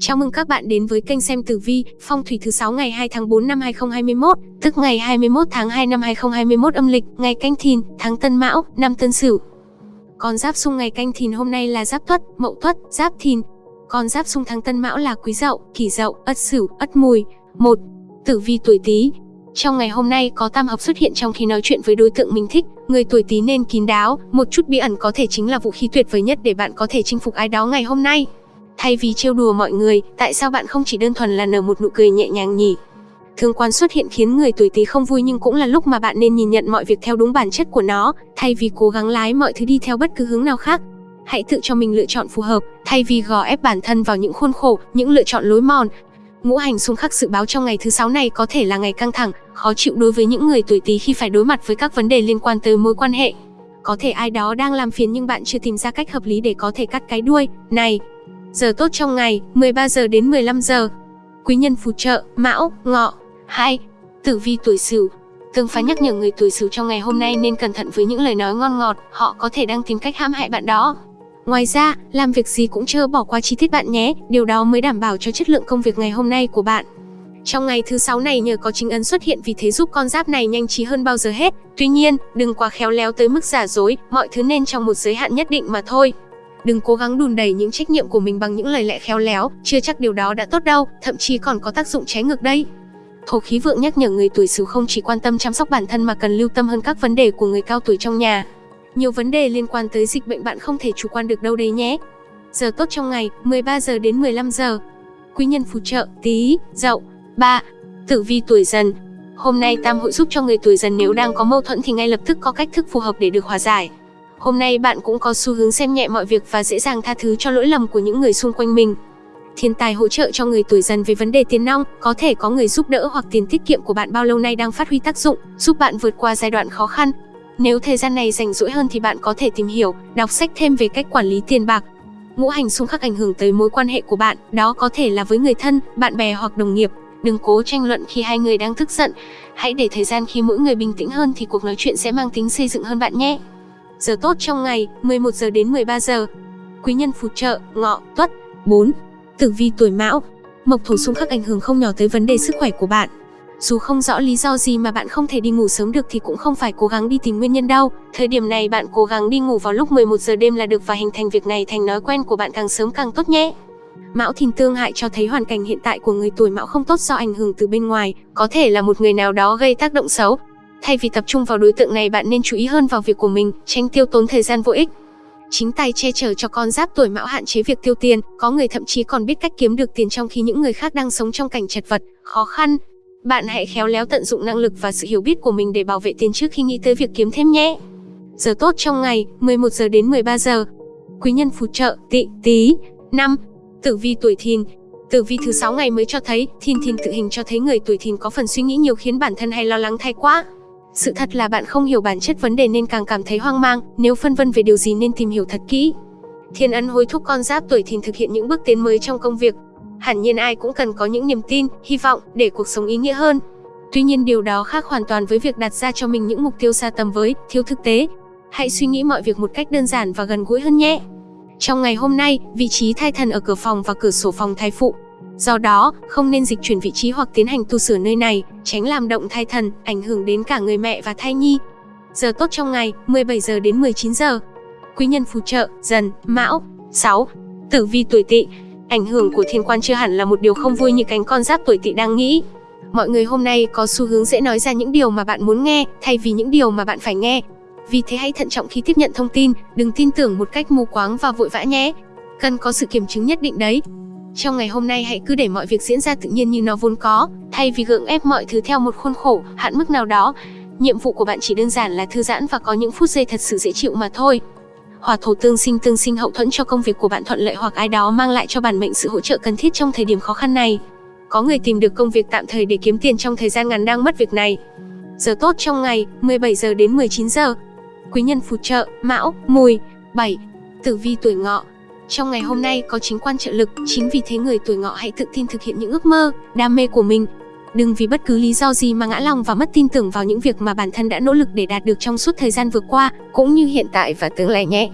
Chào mừng các bạn đến với kênh xem tử vi, phong thủy thứ 6 ngày 2 tháng 4 năm 2021, tức ngày 21 tháng 2 năm 2021 âm lịch, ngày Canh Thìn, tháng Tân Mão, năm Tân Sửu. Con giáp xung ngày Canh Thìn hôm nay là Giáp Tuất, Mậu Tuất, Giáp Thìn. Con giáp xung tháng Tân Mão là Quý Dậu, Kỷ Dậu, Ất Sửu, Ất Mùi. một Tử vi tuổi Tý. Trong ngày hôm nay có tam hợp xuất hiện trong khi nói chuyện với đối tượng mình thích, người tuổi Tý nên kín đáo, một chút bí ẩn có thể chính là vũ khí tuyệt vời nhất để bạn có thể chinh phục ai đó ngày hôm nay. Thay vì trêu đùa mọi người, tại sao bạn không chỉ đơn thuần là nở một nụ cười nhẹ nhàng nhỉ? Thương quan xuất hiện khiến người tuổi Tý không vui nhưng cũng là lúc mà bạn nên nhìn nhận mọi việc theo đúng bản chất của nó, thay vì cố gắng lái mọi thứ đi theo bất cứ hướng nào khác. Hãy tự cho mình lựa chọn phù hợp, thay vì gò ép bản thân vào những khuôn khổ, những lựa chọn lối mòn. Ngũ hành xung khắc dự báo trong ngày thứ sáu này có thể là ngày căng thẳng, khó chịu đối với những người tuổi Tý khi phải đối mặt với các vấn đề liên quan tới mối quan hệ. Có thể ai đó đang làm phiền nhưng bạn chưa tìm ra cách hợp lý để có thể cắt cái đuôi. Này, Giờ tốt trong ngày, 13 giờ đến 15 giờ. Quý nhân phù trợ, Mão, Ngọ. 2. Tử vi tuổi Sửu. Tương phá nhắc nhở người tuổi Sửu trong ngày hôm nay nên cẩn thận với những lời nói ngon ngọt, họ có thể đang tìm cách hãm hại bạn đó. Ngoài ra, làm việc gì cũng chưa bỏ qua chi tiết bạn nhé, điều đó mới đảm bảo cho chất lượng công việc ngày hôm nay của bạn. Trong ngày thứ sáu này nhờ có chính ấn xuất hiện vì thế giúp con giáp này nhanh trí hơn bao giờ hết. Tuy nhiên, đừng quá khéo léo tới mức giả dối, mọi thứ nên trong một giới hạn nhất định mà thôi. Đừng cố gắng đùn đẩy những trách nhiệm của mình bằng những lời lẽ khéo léo, chưa chắc điều đó đã tốt đâu, thậm chí còn có tác dụng trái ngược đây. Thổ khí vượng nhắc nhở người tuổi Sửu không chỉ quan tâm chăm sóc bản thân mà cần lưu tâm hơn các vấn đề của người cao tuổi trong nhà. Nhiều vấn đề liên quan tới dịch bệnh bạn không thể chủ quan được đâu đấy nhé. Giờ tốt trong ngày, 13 giờ đến 15 giờ. Quý nhân phù trợ, Tý, Dậu. ba, Tử vi tuổi Dần. Hôm nay tam hội giúp cho người tuổi Dần nếu đang có mâu thuẫn thì ngay lập tức có cách thức phù hợp để được hòa giải. Hôm nay bạn cũng có xu hướng xem nhẹ mọi việc và dễ dàng tha thứ cho lỗi lầm của những người xung quanh mình. Thiên tài hỗ trợ cho người tuổi dần về vấn đề tiền nong, có thể có người giúp đỡ hoặc tiền tiết kiệm của bạn bao lâu nay đang phát huy tác dụng, giúp bạn vượt qua giai đoạn khó khăn. Nếu thời gian này rảnh rỗi hơn thì bạn có thể tìm hiểu, đọc sách thêm về cách quản lý tiền bạc. Ngũ hành xung khắc ảnh hưởng tới mối quan hệ của bạn, đó có thể là với người thân, bạn bè hoặc đồng nghiệp. Đừng cố tranh luận khi hai người đang tức giận. Hãy để thời gian khi mỗi người bình tĩnh hơn thì cuộc nói chuyện sẽ mang tính xây dựng hơn bạn nhé. Giờ tốt trong ngày, 11 giờ đến 13 giờ. Quý nhân phù trợ, ngọ, tuất. 4. Tử vi tuổi mão. Mộc thổ xung khắc ảnh hưởng không nhỏ tới vấn đề sức khỏe của bạn. Dù không rõ lý do gì mà bạn không thể đi ngủ sớm được thì cũng không phải cố gắng đi tìm nguyên nhân đâu. Thời điểm này bạn cố gắng đi ngủ vào lúc 11 giờ đêm là được và hình thành việc này thành thói quen của bạn càng sớm càng tốt nhé. Mão Thìn tương hại cho thấy hoàn cảnh hiện tại của người tuổi Mão không tốt do ảnh hưởng từ bên ngoài, có thể là một người nào đó gây tác động xấu, Thay vì tập trung vào đối tượng này bạn nên chú ý hơn vào việc của mình, tránh tiêu tốn thời gian vô ích. Chính tay che chở cho con giáp tuổi mão hạn chế việc tiêu tiền, có người thậm chí còn biết cách kiếm được tiền trong khi những người khác đang sống trong cảnh chật vật, khó khăn. Bạn hãy khéo léo tận dụng năng lực và sự hiểu biết của mình để bảo vệ tiền trước khi nghĩ tới việc kiếm thêm nhé. Giờ tốt trong ngày, 11 giờ đến 13 giờ. Quý nhân phù trợ, tị, tí. năm Tử vi tuổi thìn, Tử vi thứ sáu ngày mới cho thấy, thìn thìn tự hình cho thấy người tuổi thìn có phần suy nghĩ nhiều khiến bản thân hay lo lắng thay quá. Sự thật là bạn không hiểu bản chất vấn đề nên càng cảm thấy hoang mang, nếu phân vân về điều gì nên tìm hiểu thật kỹ. Thiên ân hối thúc con giáp tuổi thìn thực hiện những bước tiến mới trong công việc. Hẳn nhiên ai cũng cần có những niềm tin, hy vọng để cuộc sống ý nghĩa hơn. Tuy nhiên điều đó khác hoàn toàn với việc đặt ra cho mình những mục tiêu xa tầm với, thiếu thực tế. Hãy suy nghĩ mọi việc một cách đơn giản và gần gũi hơn nhé. Trong ngày hôm nay, vị trí thai thần ở cửa phòng và cửa sổ phòng thai phụ Do đó, không nên dịch chuyển vị trí hoặc tiến hành tu sửa nơi này, tránh làm động thai thần, ảnh hưởng đến cả người mẹ và thai nhi. Giờ tốt trong ngày, 17 giờ đến 19 giờ. Quý nhân phù trợ, dần, mão. 6. Tử vi tuổi tỵ. Ảnh hưởng của thiên quan chưa hẳn là một điều không vui như cánh con giáp tuổi tỵ đang nghĩ. Mọi người hôm nay có xu hướng dễ nói ra những điều mà bạn muốn nghe, thay vì những điều mà bạn phải nghe. Vì thế hãy thận trọng khi tiếp nhận thông tin, đừng tin tưởng một cách mù quáng và vội vã nhé. Cần có sự kiểm chứng nhất định đấy. Trong ngày hôm nay hãy cứ để mọi việc diễn ra tự nhiên như nó vốn có, thay vì gượng ép mọi thứ theo một khuôn khổ, hạn mức nào đó. Nhiệm vụ của bạn chỉ đơn giản là thư giãn và có những phút giây thật sự dễ chịu mà thôi. Hỏa thổ tương sinh tương sinh hậu thuẫn cho công việc của bạn thuận lợi hoặc ai đó mang lại cho bản mệnh sự hỗ trợ cần thiết trong thời điểm khó khăn này. Có người tìm được công việc tạm thời để kiếm tiền trong thời gian ngắn đang mất việc này. Giờ tốt trong ngày, 17 giờ đến 19 giờ. Quý nhân phù trợ, Mão, Mùi. 7. Tử vi tuổi Ngọ, trong ngày hôm nay có chính quan trợ lực, chính vì thế người tuổi ngọ hãy tự tin thực hiện những ước mơ, đam mê của mình. Đừng vì bất cứ lý do gì mà ngã lòng và mất tin tưởng vào những việc mà bản thân đã nỗ lực để đạt được trong suốt thời gian vừa qua, cũng như hiện tại và tương lai nhé.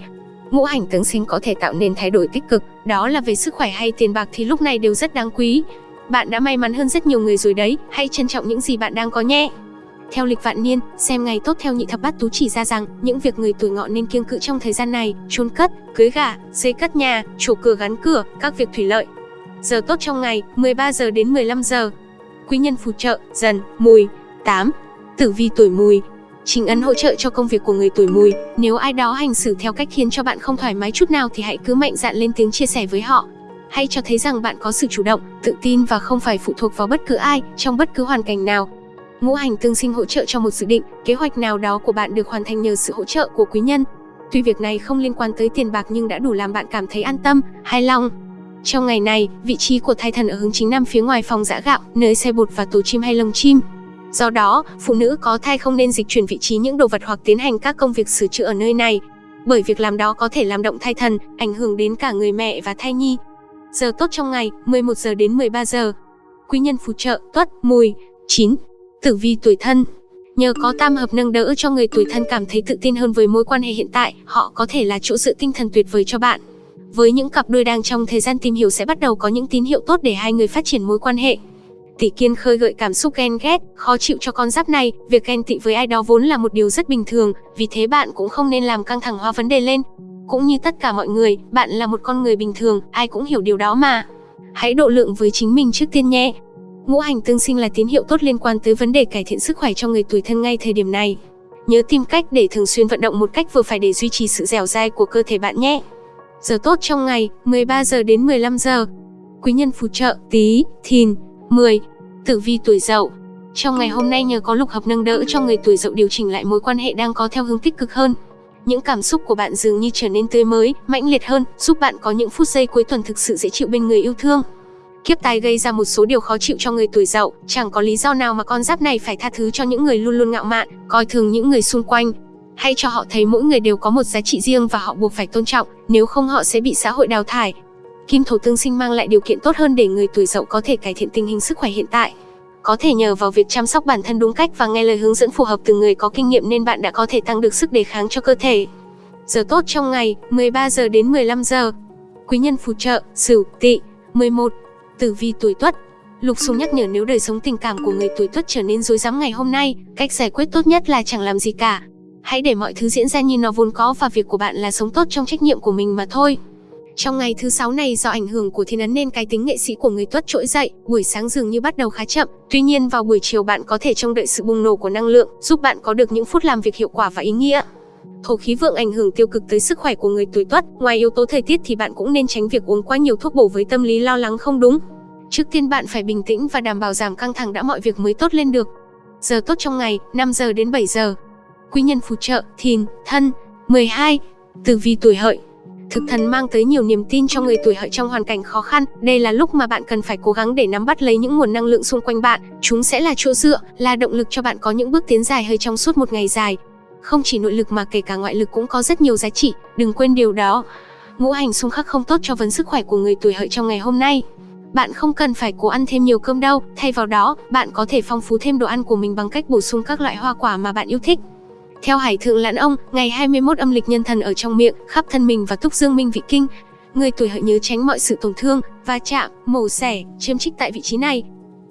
ngũ hành tướng sinh có thể tạo nên thay đổi tích cực, đó là về sức khỏe hay tiền bạc thì lúc này đều rất đáng quý. Bạn đã may mắn hơn rất nhiều người rồi đấy, hãy trân trọng những gì bạn đang có nhé. Theo lịch vạn niên, xem ngày tốt theo nhị thập bát tú chỉ ra rằng những việc người tuổi ngọ nên kiêng cữ trong thời gian này, chôn cất, cưới gả, xây cất nhà, chủ cửa gắn cửa, các việc thủy lợi. Giờ tốt trong ngày, 13 giờ đến 15 giờ. Quý nhân phù trợ, dần, mùi. 8. Tử vi tuổi mùi, Trình ấn hỗ trợ cho công việc của người tuổi mùi, nếu ai đó hành xử theo cách khiến cho bạn không thoải mái chút nào thì hãy cứ mạnh dạn lên tiếng chia sẻ với họ. Hãy cho thấy rằng bạn có sự chủ động, tự tin và không phải phụ thuộc vào bất cứ ai, trong bất cứ hoàn cảnh nào. Ngũ hành tương sinh hỗ trợ cho một dự định, kế hoạch nào đó của bạn được hoàn thành nhờ sự hỗ trợ của quý nhân. Tuy việc này không liên quan tới tiền bạc nhưng đã đủ làm bạn cảm thấy an tâm, hài lòng. Trong ngày này, vị trí của thai thần ở hướng chính nam phía ngoài phòng giã gạo, nơi xe bột và tổ chim hay lồng chim. Do đó, phụ nữ có thai không nên dịch chuyển vị trí những đồ vật hoặc tiến hành các công việc sửa chữa ở nơi này, bởi việc làm đó có thể làm động thai thần, ảnh hưởng đến cả người mẹ và thai nhi. Giờ tốt trong ngày, 11 giờ đến 13 giờ. Quý nhân phù trợ, tuất, mùi. 9. Tử vi tuổi thân Nhờ có tam hợp nâng đỡ cho người tuổi thân cảm thấy tự tin hơn với mối quan hệ hiện tại, họ có thể là chỗ dựa tinh thần tuyệt vời cho bạn. Với những cặp đôi đang trong thời gian tìm hiểu sẽ bắt đầu có những tín hiệu tốt để hai người phát triển mối quan hệ tỷ kiên khơi gợi cảm xúc ghen ghét, khó chịu cho con giáp này, việc ghen tị với ai đó vốn là một điều rất bình thường, vì thế bạn cũng không nên làm căng thẳng hóa vấn đề lên. Cũng như tất cả mọi người, bạn là một con người bình thường, ai cũng hiểu điều đó mà. Hãy độ lượng với chính mình trước tiên nhé. Ngũ hành tương sinh là tín hiệu tốt liên quan tới vấn đề cải thiện sức khỏe cho người tuổi thân ngay thời điểm này. Nhớ tìm cách để thường xuyên vận động một cách vừa phải để duy trì sự dẻo dai của cơ thể bạn nhé. Giờ tốt trong ngày, 13 giờ đến 15 giờ. Quý nhân phù trợ, Tý, thìn, 10. Tử vi tuổi dậu Trong ngày hôm nay nhờ có lục hợp nâng đỡ cho người tuổi dậu điều chỉnh lại mối quan hệ đang có theo hướng tích cực hơn. Những cảm xúc của bạn dường như trở nên tươi mới, mãnh liệt hơn, giúp bạn có những phút giây cuối tuần thực sự dễ chịu bên người yêu thương. Kiếp tai gây ra một số điều khó chịu cho người tuổi dậu, chẳng có lý do nào mà con giáp này phải tha thứ cho những người luôn luôn ngạo mạn, coi thường những người xung quanh. Hãy cho họ thấy mỗi người đều có một giá trị riêng và họ buộc phải tôn trọng, nếu không họ sẽ bị xã hội đào thải. Kim thổ tương sinh mang lại điều kiện tốt hơn để người tuổi dậu có thể cải thiện tình hình sức khỏe hiện tại. Có thể nhờ vào việc chăm sóc bản thân đúng cách và nghe lời hướng dẫn phù hợp từ người có kinh nghiệm nên bạn đã có thể tăng được sức đề kháng cho cơ thể. Giờ tốt trong ngày, 13 giờ đến 15 giờ. Quý nhân phù trợ, Sửu, Tỵ. 11. Tử vi tuổi Tuất. Lục Xung nhắc nhở nếu đời sống tình cảm của người tuổi Tuất trở nên rối rắm ngày hôm nay, cách giải quyết tốt nhất là chẳng làm gì cả. Hãy để mọi thứ diễn ra như nó vốn có và việc của bạn là sống tốt trong trách nhiệm của mình mà thôi. Trong ngày thứ sáu này do ảnh hưởng của thiên ấn nên cái tính nghệ sĩ của người tuất trỗi dậy, buổi sáng dường như bắt đầu khá chậm, tuy nhiên vào buổi chiều bạn có thể trông đợi sự bùng nổ của năng lượng, giúp bạn có được những phút làm việc hiệu quả và ý nghĩa. Thổ khí vượng ảnh hưởng tiêu cực tới sức khỏe của người tuổi tuất, ngoài yếu tố thời tiết thì bạn cũng nên tránh việc uống quá nhiều thuốc bổ với tâm lý lo lắng không đúng. Trước tiên bạn phải bình tĩnh và đảm bảo giảm căng thẳng đã mọi việc mới tốt lên được. Giờ tốt trong ngày, 5 giờ đến 7 giờ. Quý nhân phù trợ, thìn, thân, 12. Tử vi tuổi hợi, Thực thần mang tới nhiều niềm tin cho người tuổi hợi trong hoàn cảnh khó khăn. Đây là lúc mà bạn cần phải cố gắng để nắm bắt lấy những nguồn năng lượng xung quanh bạn. Chúng sẽ là chỗ dựa, là động lực cho bạn có những bước tiến dài hơi trong suốt một ngày dài. Không chỉ nội lực mà kể cả ngoại lực cũng có rất nhiều giá trị, đừng quên điều đó. Ngũ hành xung khắc không tốt cho vấn sức khỏe của người tuổi hợi trong ngày hôm nay. Bạn không cần phải cố ăn thêm nhiều cơm đâu, thay vào đó, bạn có thể phong phú thêm đồ ăn của mình bằng cách bổ sung các loại hoa quả mà bạn yêu thích. Theo Hải Thượng Lãn Ông, ngày 21 âm lịch nhân thần ở trong miệng, khắp thân mình và túc dương minh vị kinh. Người tuổi hợi nhớ tránh mọi sự tổn thương, va chạm, mổ xẻ, chiếm trích tại vị trí này.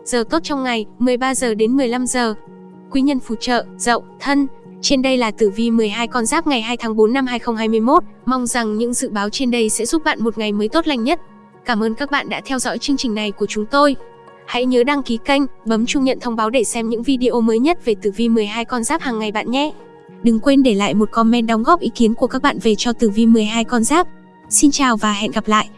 Giờ tốt trong ngày, 13 giờ đến 15 giờ. Quý nhân phù trợ, dậu, thân. Trên đây là tử vi 12 con giáp ngày 2 tháng 4 năm 2021. Mong rằng những dự báo trên đây sẽ giúp bạn một ngày mới tốt lành nhất. Cảm ơn các bạn đã theo dõi chương trình này của chúng tôi. Hãy nhớ đăng ký kênh, bấm chuông nhận thông báo để xem những video mới nhất về tử vi 12 con giáp hàng ngày bạn nhé. Đừng quên để lại một comment đóng góp ý kiến của các bạn về cho tử vi 12 con giáp. Xin chào và hẹn gặp lại!